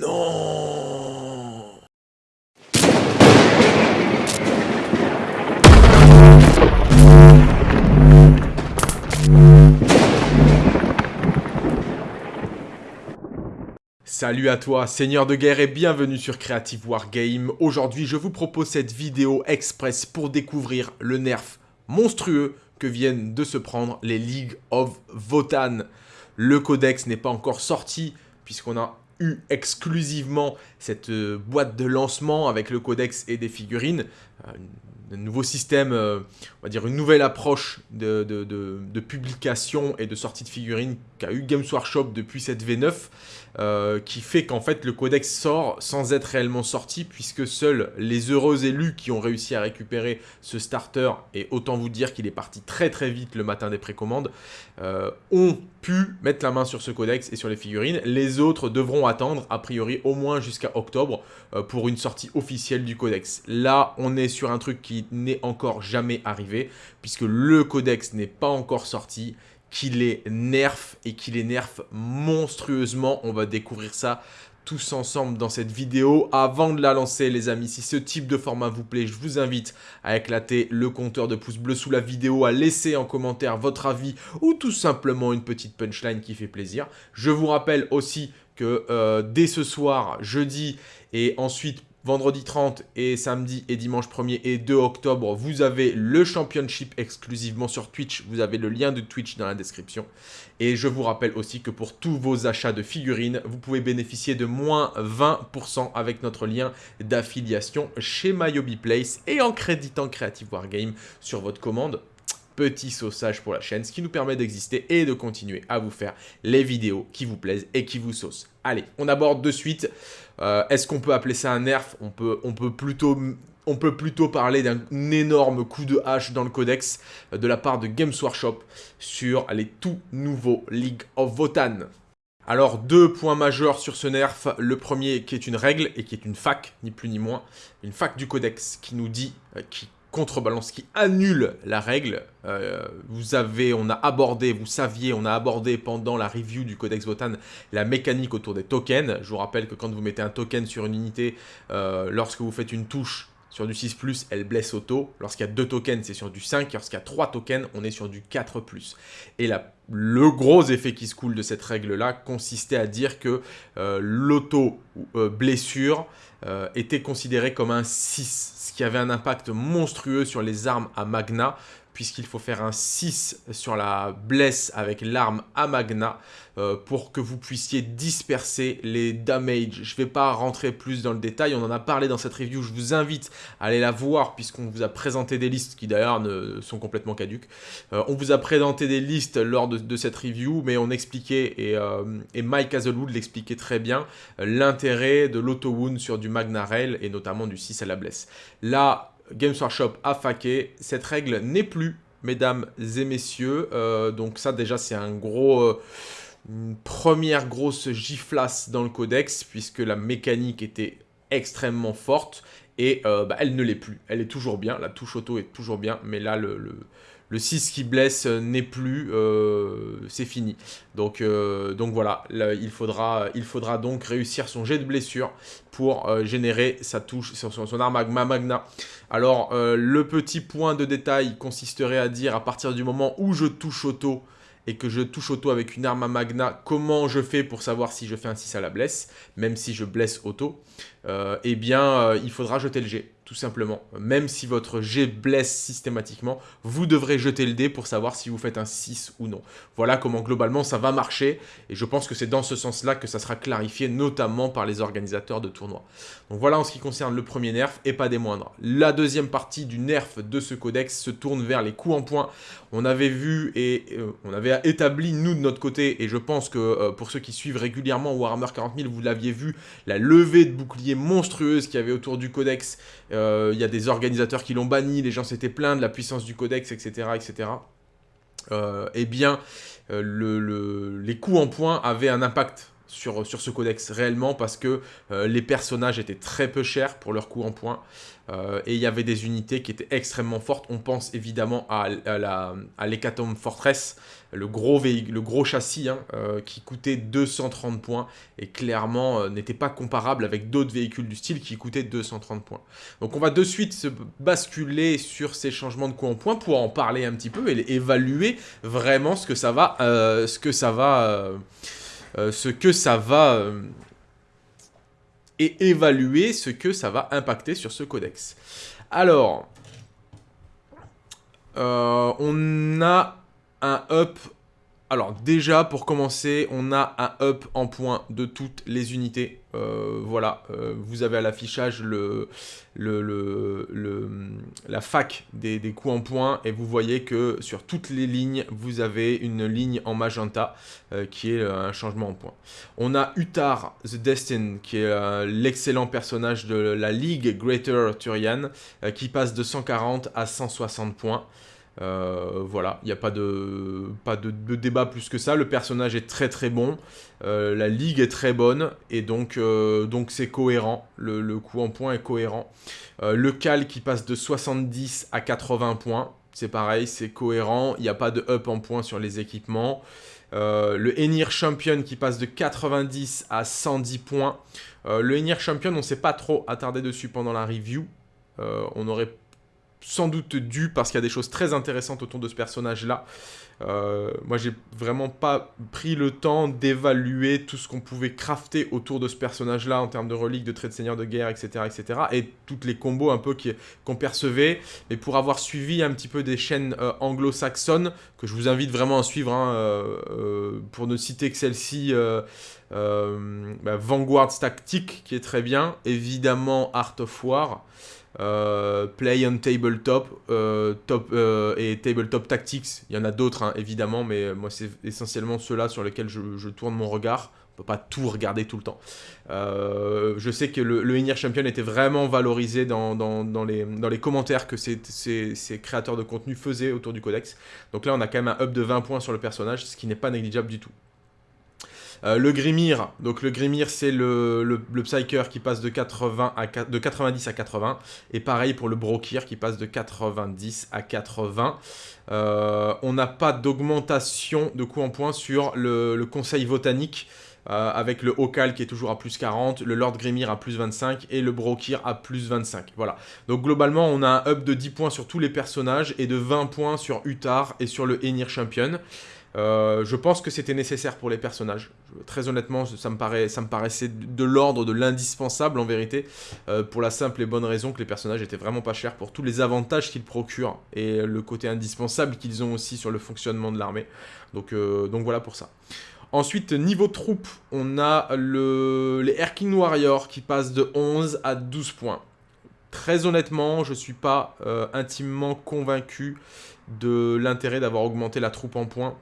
Salut à toi, Seigneur de guerre et bienvenue sur Creative Wargame. Aujourd'hui, je vous propose cette vidéo express pour découvrir le nerf monstrueux que viennent de se prendre les League of Votan. Le codex n'est pas encore sorti puisqu'on a exclusivement cette euh, boîte de lancement avec le codex et des figurines. Euh, un nouveau système, euh, on va dire une nouvelle approche de, de, publication et de sortie de figurines qu'a eu Games Workshop depuis cette V9, euh, qui fait qu'en fait le codex sort sans être réellement sorti, puisque seuls les heureux élus qui ont réussi à récupérer ce starter, et autant vous dire qu'il est parti très très vite le matin des précommandes, euh, ont pu mettre la main sur ce codex et sur les figurines. Les autres devront attendre, a priori, au moins jusqu'à octobre, pour une sortie officielle du codex. Là, on est sur un truc qui n'est encore jamais arrivé, puisque le codex n'est pas encore sorti, qu'il est nerf et qu'il est nerf monstrueusement. On va découvrir ça tous ensemble dans cette vidéo. Avant de la lancer, les amis, si ce type de format vous plaît, je vous invite à éclater le compteur de pouces bleus sous la vidéo, à laisser en commentaire votre avis ou tout simplement une petite punchline qui fait plaisir. Je vous rappelle aussi que euh, dès ce soir, jeudi, et ensuite vendredi 30 et samedi et dimanche 1er et 2 octobre, vous avez le Championship exclusivement sur Twitch. Vous avez le lien de Twitch dans la description. Et je vous rappelle aussi que pour tous vos achats de figurines, vous pouvez bénéficier de moins 20% avec notre lien d'affiliation chez MyObiPlace et en créditant Creative Wargame sur votre commande petit saussage pour la chaîne, ce qui nous permet d'exister et de continuer à vous faire les vidéos qui vous plaisent et qui vous saucent. Allez, on aborde de suite. Euh, est-ce qu'on peut appeler ça un nerf? On peut, on, peut plutôt, on peut plutôt parler d'un énorme coup de hache dans le codex euh, de la part de Games Workshop sur les tout nouveaux League of Votan. Alors, deux points majeurs sur ce nerf. Le premier qui est une règle et qui est une fac, ni plus ni moins. Une fac du codex qui nous dit, euh, qui contrebalance qui annule la règle. Euh, vous avez, on a abordé, vous saviez, on a abordé pendant la review du Codex Votan la mécanique autour des tokens. Je vous rappelle que quand vous mettez un token sur une unité, euh, lorsque vous faites une touche sur du 6+, elle blesse auto. Lorsqu'il y a deux tokens, c'est sur du 5. Lorsqu'il y a trois tokens, on est sur du 4+. Et le gros effet qui se coule de cette règle-là consistait à dire que euh, l'auto-blessure était considéré comme un 6 qui avait un impact monstrueux sur les armes à Magna, puisqu'il faut faire un 6 sur la blesse avec l'arme à Magna euh, pour que vous puissiez disperser les damages. Je ne vais pas rentrer plus dans le détail, on en a parlé dans cette review, je vous invite à aller la voir puisqu'on vous a présenté des listes qui d'ailleurs sont complètement caduques. Euh, on vous a présenté des listes lors de, cette review, mais on expliquait, et, euh, et Mike Hazelwood l'expliquait très bien, l'intérêt de l'auto-wound sur du Magna Rail et notamment du 6 à la blesse. Là, Games Workshop a faqué. Cette règle n'est plus, mesdames et messieurs. Euh, donc ça, déjà, c'est un gros... Euh, une première grosse giflasse dans le codex, puisque la mécanique était extrêmement forte. Et euh, bah, elle ne l'est plus. Elle est toujours bien. La touche auto est toujours bien. Mais là, le, le 6 qui blesse n'est plus, c'est fini. Donc, donc voilà, il, faudra, donc réussir son jet de blessure pour générer sa touche, son, son arme magma magna. Alors, euh, le petit point de détail consisterait à dire à partir du moment où je touche auto et que je touche auto avec une arme à magna, comment je fais pour savoir si je fais un 6 à la blesse, même si je blesse auto, euh, eh bien, euh, il faudra jeter le G tout simplement. Même si votre G blesse systématiquement, vous devrez jeter le dé pour savoir si vous faites un 6 ou non. Voilà comment globalement ça va marcher, et je pense que c'est dans ce sens-là que ça sera clarifié, notamment par les organisateurs de tournois. Donc voilà en ce qui concerne le premier nerf, et pas des moindres. La deuxième partie du nerf de ce codex se tourne vers les coups en point. On avait vu et euh, on avait établi, nous de notre côté, et je pense que euh, pour ceux qui suivent régulièrement Warhammer 40 000, vous l'aviez vu, la levée de bouclier monstrueuse qu'il y avait autour du codex, il y a des organisateurs qui l'ont banni, les gens s'étaient plaints de la puissance du codex, etc. etc. Euh, eh bien, euh, les coups en point avaient un impact sur, sur ce codex réellement parce que les personnages étaient très peu chers pour leur coût en points. et il y avait des unités qui étaient extrêmement fortes. On pense évidemment à, à l'Hécatombe Fortress, le gros, le gros châssis hein, qui coûtait 230 points et clairement n'était pas comparable avec d'autres véhicules du style qui coûtaient 230 points. Donc on va de suite se basculer sur ces changements de coût en points pour en parler un petit peu et évaluer vraiment ce que ça va, ce que ça va euh, ce que ça va... Euh, et évaluer ce que ça va impacter sur ce codex. Alors, euh, on a un up alors déjà pour commencer, on a un up en points de toutes les unités. Euh, voilà, euh, vous avez à l'affichage la fac des, des coups en points et vous voyez que sur toutes les lignes, vous avez une ligne en magenta euh, qui est un changement en points. On a Utar the Destin qui est l'excellent personnage de la Ligue Greater Turian qui passe de 140 à 160 points. Euh, voilà, il n'y a pas, de, débat plus que ça. Le personnage est très très bon. Euh, la ligue est très bonne. Et donc euh, c'est cohérent. Le, coup en points est cohérent. le cal qui passe de 70 à 80 points. C'est pareil, c'est cohérent. Il n'y a pas de up en points sur les équipements. le Enir Champion qui passe de 90 à 110 points. le Enir Champion, on ne s'est pas trop attardé dessus pendant la review. on aurait sans doute dû parce qu'il y a des choses très intéressantes autour de ce personnage-là. Euh, moi, j'ai vraiment pas pris le temps d'évaluer tout ce qu'on pouvait crafter autour de ce personnage-là en termes de reliques, de traits de seigneur de guerre, etc., etc. Et toutes les combos un peu qu'on percevait. Mais pour avoir suivi un petit peu des chaînes euh, anglo-saxonnes, que je vous invite vraiment à suivre, hein, euh, pour ne citer que celle-ci, bah, Tactique, qui est très bien. Évidemment, Art of War. Euh, play on Tabletop euh, top, euh, et Tabletop Tactics. Il y en a d'autres, hein, évidemment, mais moi, c'est essentiellement ceux-là sur lesquels je, tourne mon regard. On peut pas tout regarder tout le temps. je sais que le, le Champion était vraiment valorisé dans, dans, les, dans les commentaires que ces, ces, créateurs de contenu faisaient autour du codex. Donc là, on a quand même un up de 20 points sur le personnage, ce qui n'est pas négligeable du tout. Euh, le Grimir, donc le Grimir c'est le, le, Psyker qui passe de, 80 à, de 90 à 80. Et pareil pour le Brokir qui passe de 90 à 80. Euh, on n'a pas d'augmentation de coût en points sur le, Conseil Botanique. Euh, avec le Okal qui est toujours à plus 40, le Lord Grimir à plus 25 et le Brokir à plus 25. Voilà. Donc globalement, on a un up de 10 points sur tous les personnages et de 20 points sur Utar et sur le Enir Champion. Euh, je pense que c'était nécessaire pour les personnages. Très honnêtement, ça me, paraît, ça me paraissait de l'ordre de l'indispensable en vérité, euh, pour la simple et bonne raison que les personnages étaient vraiment pas chers pour tous les avantages qu'ils procurent et le côté indispensable qu'ils ont aussi sur le fonctionnement de l'armée. Donc, euh, donc voilà pour ça. Ensuite, niveau troupe, on a le, les Erking Warriors qui passent de 11 à 12 points. Très honnêtement, je ne suis pas intimement convaincu de l'intérêt d'avoir augmenté la troupe en points.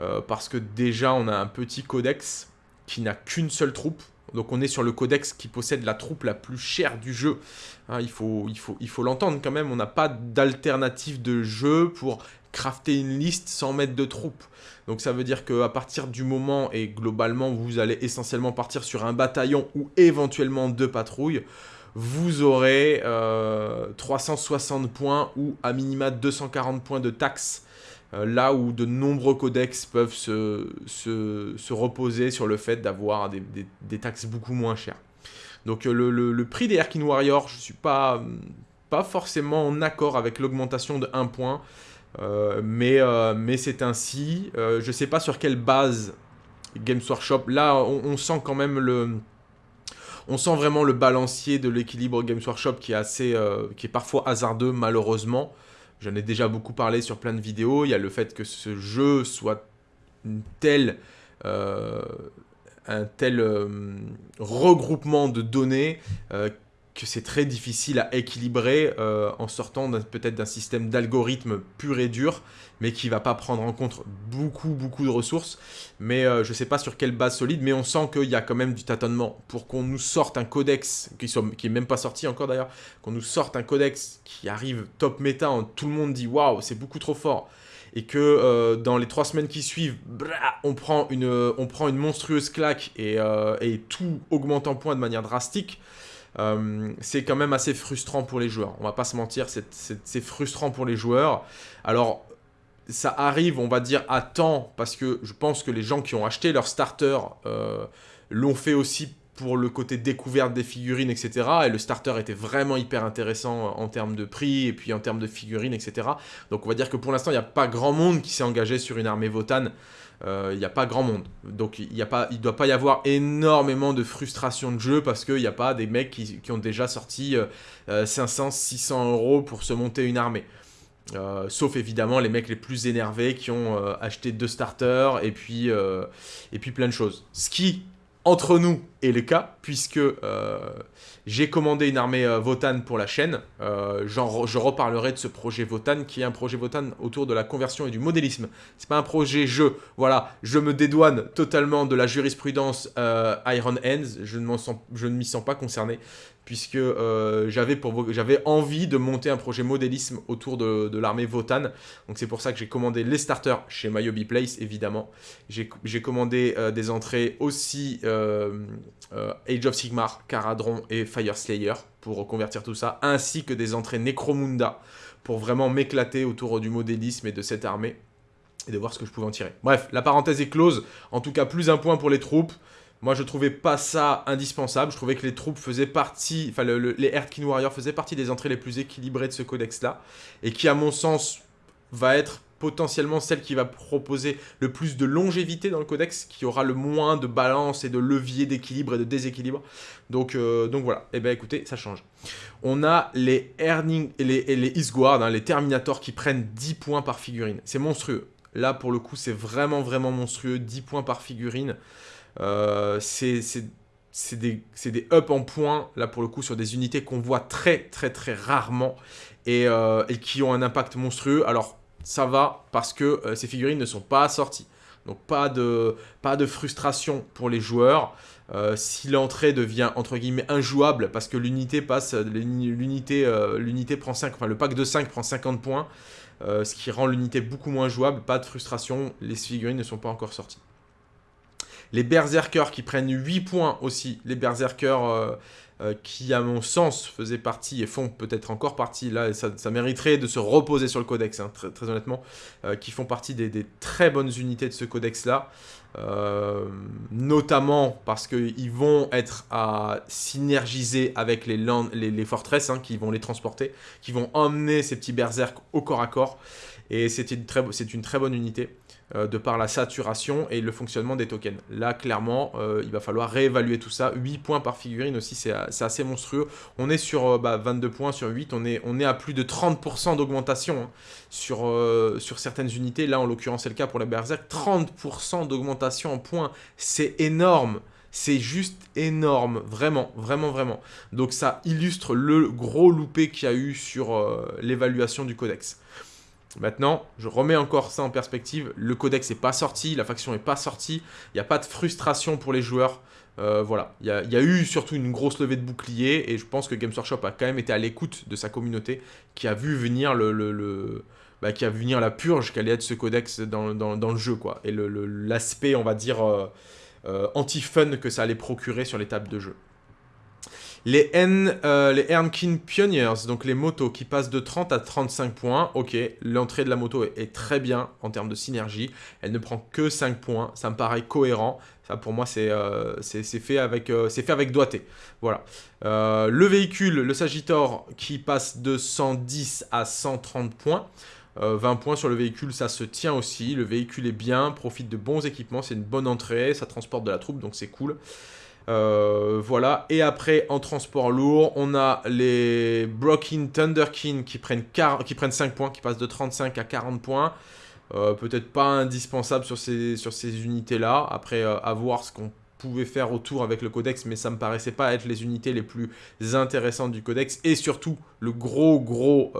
Euh, parce que déjà on a un petit codex qui n'a qu'une seule troupe. Donc on est sur le codex qui possède la troupe la plus chère du jeu. Hein, il faut l'entendre quand même, on n'a pas d'alternative de jeu pour crafter une liste sans mettre de troupe. Donc ça veut dire qu'à partir du moment, et globalement vous allez essentiellement partir sur un bataillon ou éventuellement deux patrouilles, vous aurez 360 euh, points ou à minima 240 points de taxes euh, là où de nombreux codex peuvent se, se, reposer sur le fait d'avoir des, taxes beaucoup moins chères. Donc euh, le, prix des Erkin Warriors, je ne suis pas, pas forcément en accord avec l'augmentation de 1 point, mais, mais c'est ainsi. je ne sais pas sur quelle base Games Workshop, là on, sent quand même le... On sent vraiment le balancier de l'équilibre Games Workshop qui est, assez, qui est parfois hasardeux malheureusement. J'en ai déjà beaucoup parlé sur plein de vidéos. Il y a le fait que ce jeu soit euh, un tel euh, regroupement de données euh, que c'est très difficile à équilibrer euh, en sortant peut-être d'un système d'algorithme pur et dur, mais qui va pas prendre en compte beaucoup, beaucoup de ressources. Mais euh, je ne sais pas sur quelle base solide, mais on sent qu'il y a quand même du tâtonnement. Pour qu'on nous sorte un codex, qui, n'est même pas sorti encore d'ailleurs, qu'on nous sorte un codex qui arrive top méta, tout le monde dit « Waouh, c'est beaucoup trop fort !» et que dans les trois semaines qui suivent, on, prend une, on prend une monstrueuse claque et, et tout augmente en points de manière drastique, c'est quand même assez frustrant pour les joueurs. On va pas se mentir, c'est frustrant pour les joueurs. Alors, ça arrive, on va dire, à temps, parce que je pense que les gens qui ont acheté leur starter euh, l'ont fait aussi pour le côté découverte des figurines, etc. Et le starter était vraiment hyper intéressant en termes de prix et puis en termes de figurines, etc. Donc on va dire que pour l'instant, il n'y a pas grand monde qui s'est engagé sur une armée Votan. Euh, il n'y a pas grand monde. Donc il ne doit pas y avoir énormément de frustration de jeu parce qu'il n'y a pas des mecs qui, ont déjà sorti 500, euh, 600 euros pour se monter une armée. Euh, sauf évidemment les mecs les plus énervés qui ont euh, acheté deux starters et puis, euh, et puis plein de choses. Ce entre nous, est le cas, puisque j'ai commandé une armée Votan pour la chaîne. je reparlerai de ce projet Votan, qui est un projet Votan autour de la conversion et du modélisme. C'est pas un projet jeu. Voilà, je me dédouane totalement de la jurisprudence Iron Hands. Je ne m'y sens pas concerné puisque euh, j'avais envie de monter un projet modélisme autour de, l'armée Votan. Donc c'est pour ça que j'ai commandé les starters chez Myobi Place, évidemment. J'ai commandé euh, des entrées aussi euh, Age of Sigmar, Caradron et Fire Slayer pour reconvertir tout ça, ainsi que des entrées Necromunda pour vraiment m'éclater autour du modélisme et de cette armée et de voir ce que je pouvais en tirer. Bref, la parenthèse est close. En tout cas, plus un point pour les troupes. Moi, je trouvais pas ça indispensable. Je trouvais que les troupes faisaient partie, enfin, les Earthkin Warriors faisaient partie des entrées les plus équilibrées de ce codex-là. Et qui, à mon sens, va être potentiellement celle qui va proposer le plus de longévité dans le codex, qui aura le moins de balance et de levier d'équilibre et de déséquilibre. Donc, euh, donc voilà, eh bien écoutez, ça change. On a les Earning les, les Isguard, hein, les Terminators qui prennent 10 points par figurine. C'est monstrueux. Là, pour le coup, c'est vraiment, vraiment monstrueux. 10 points par figurine. Euh, c'est des, des ups en points, là pour le coup, sur des unités qu'on voit très très très rarement et, euh, qui ont un impact monstrueux. Alors ça va parce que euh, ces figurines ne sont pas sorties. Donc pas de, frustration pour les joueurs. si l'entrée devient entre guillemets injouable parce que l'unité passe, l'unité prend 5, enfin le pack de 5 prend 50 points, ce qui rend l'unité beaucoup moins jouable, pas de frustration, les figurines ne sont pas encore sorties. Les Berserkers qui prennent 8 points aussi. Les Berserkers euh, euh, qui, à mon sens, faisaient partie et font peut-être encore partie, là, ça, mériterait de se reposer sur le codex, hein, très, honnêtement, euh, qui font partie des, très bonnes unités de ce codex-là. notamment parce qu'ils vont être à synergiser avec les, les, les fortresses, hein, qui vont les transporter, qui vont emmener ces petits berserk au corps à corps. Et c'est une, très bonne unité. Euh, de par la saturation et le fonctionnement des tokens. Là, clairement, euh, il va falloir réévaluer tout ça. 8 points par figurine aussi, c'est assez monstrueux. On est sur 22 euh, bah, points sur 8, on est, à plus de 30% d'augmentation hein, sur certaines unités. Là, en l'occurrence, c'est le cas pour la Berserk. 30% d'augmentation en points, c'est énorme c'est juste énorme, vraiment, vraiment, vraiment. Donc ça illustre le gros loupé qu'il y a eu sur l'évaluation du codex. Maintenant, je remets encore ça en perspective. Le codex n'est pas sorti, la faction n'est pas sortie. Il n'y a pas de frustration pour les joueurs. Euh, voilà, il y, a, eu surtout une grosse levée de bouclier et je pense que Games Workshop a quand même été à l'écoute de sa communauté qui a vu venir le, bah, qui a vu venir la purge qu'allait être ce codex dans, le jeu quoi et l'aspect on va dire euh, euh, anti-fun que ça allait procurer sur les tables de jeu. Les, N, euh, Ernkin Pioneers, donc les motos qui passent de 30 à 35 points. Ok, l'entrée de la moto est, très bien en termes de synergie. Elle ne prend que 5 points. Ça me paraît cohérent. Ça, pour moi, c'est euh, fait, avec, euh, fait avec doigté. Voilà. le véhicule, le Sagittor, qui passe de 110 à 130 points. 20 points sur le véhicule, ça se tient aussi. Le véhicule est bien, profite de bons équipements. C'est une bonne entrée. Ça transporte de la troupe, donc c'est cool. Euh, voilà, et après en transport lourd, on a les Broken Thunderkin qui prennent, qui prennent 5 points, qui passent de 35 à 40 points. Euh, peut-être pas indispensable sur ces, unités-là. Après, euh, à voir ce qu'on pouvait faire autour avec le codex, mais ça me paraissait pas être les unités les plus intéressantes du codex. Et surtout, le gros, gros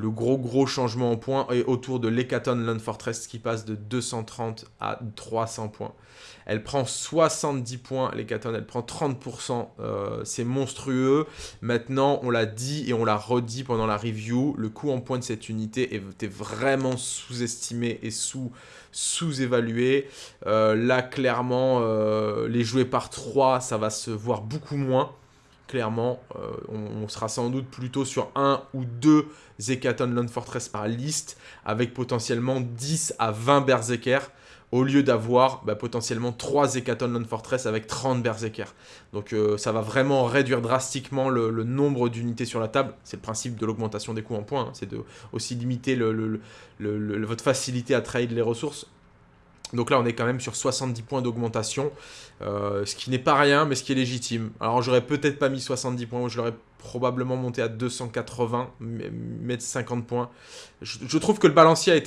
Le gros gros changement en points est autour de l'Hecaton Land Fortress qui passe de 230 à 300 points. Elle prend 70 points, l'Hecaton, elle prend 30%. Euh, c'est monstrueux. Maintenant, on l'a dit et on l'a redit pendant la review, le coût en points de cette unité était vraiment sous-estimé et sous-évalué. Euh, là, clairement, euh, les jouer par 3, ça va se voir beaucoup moins clairement, on, sera sans doute plutôt sur un ou deux Zekaton Land Fortress par liste, avec potentiellement 10 à 20 Berserker au lieu d'avoir bah, potentiellement 3 Zekaton Land Fortress avec 30 Berserker. Donc euh, ça va vraiment réduire drastiquement le, nombre d'unités sur la table. C'est le principe de l'augmentation des coûts en points, hein. c'est de aussi limiter votre facilité à trade les ressources. Donc là, on est quand même sur 70 points d'augmentation, euh, ce qui n'est pas rien, mais ce qui est légitime. Alors, j'aurais peut-être pas mis 70 points, je l'aurais probablement monté à 280, mettre 50 points. Je, trouve que le balancier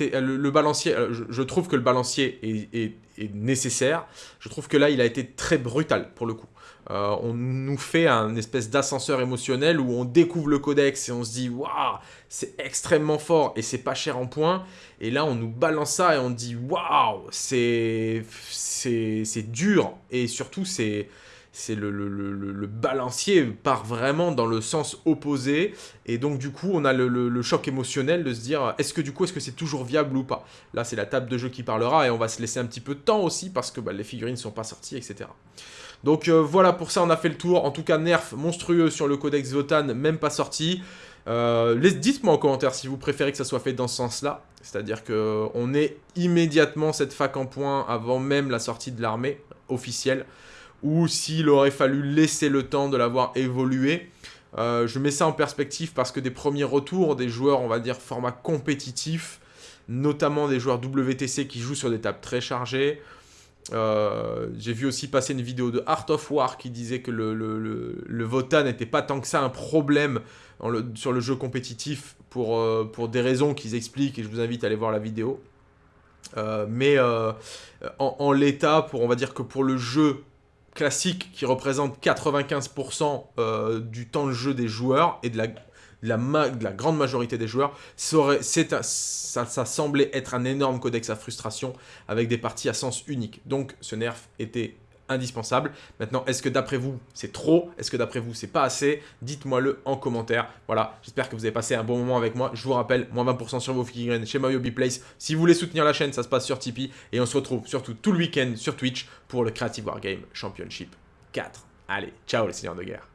balancier, euh, je, trouve que le balancier est, nécessaire. Je trouve que là, il a été très brutal pour le coup. Euh, on nous fait un espèce d'ascenseur émotionnel où on découvre le codex et on se dit waouh, c'est extrêmement fort et c'est pas cher en points. Et là, on nous balance ça et on dit waouh, c'est c'est dur et surtout c'est c'est le, le, balancier part vraiment dans le sens opposé, et donc du coup on a le, choc émotionnel de se dire, est-ce que du coup, est-ce que c'est toujours viable ou pas? Là c'est la table de jeu qui parlera, et on va se laisser un petit peu de temps aussi, parce que bah, les figurines ne sont pas sorties, etc. Donc euh, voilà, pour ça on a fait le tour, en tout cas nerf monstrueux sur le codex Votan, même pas sorti. Euh, Dites-moi en commentaire si vous préférez que ça soit fait dans ce sens-là, c'est-à-dire qu'on ait immédiatement cette fac en point avant même la sortie de l'armée officielle, ou s'il aurait fallu laisser le temps de l'avoir évolué. Euh, je mets ça en perspective parce que des premiers retours des joueurs, on va dire, format compétitif, notamment des joueurs WTC qui jouent sur des tables très chargées. Euh, j'ai vu aussi passer une vidéo de Art of War qui disait que le, le, VOTA n'était pas tant que ça un problème sur le jeu compétitif pour, euh, pour des raisons qu'ils expliquent et je vous invite à aller voir la vidéo. mais en, en l'état, on va dire que pour le jeu classique qui représente 95% euh, du temps de jeu des joueurs et de la, la, grande majorité des joueurs, ça, semblait être un énorme codex à frustration avec des parties à sens unique. Donc ce nerf était indispensable. Maintenant, est-ce que d'après vous, c'est trop? Est-ce que d'après vous, c'est pas assez? Dites-moi-le en commentaire. Voilà, j'espère que vous avez passé un bon moment avec moi. Je vous rappelle, moins 20% sur vos figurines chez MyHobbyPlace. Place. Si vous voulez soutenir la chaîne, ça se passe sur Tipeee. Et on se retrouve surtout tout le week-end sur Twitch pour le Creative Wargame Championship 4. Allez, ciao les seigneurs de guerre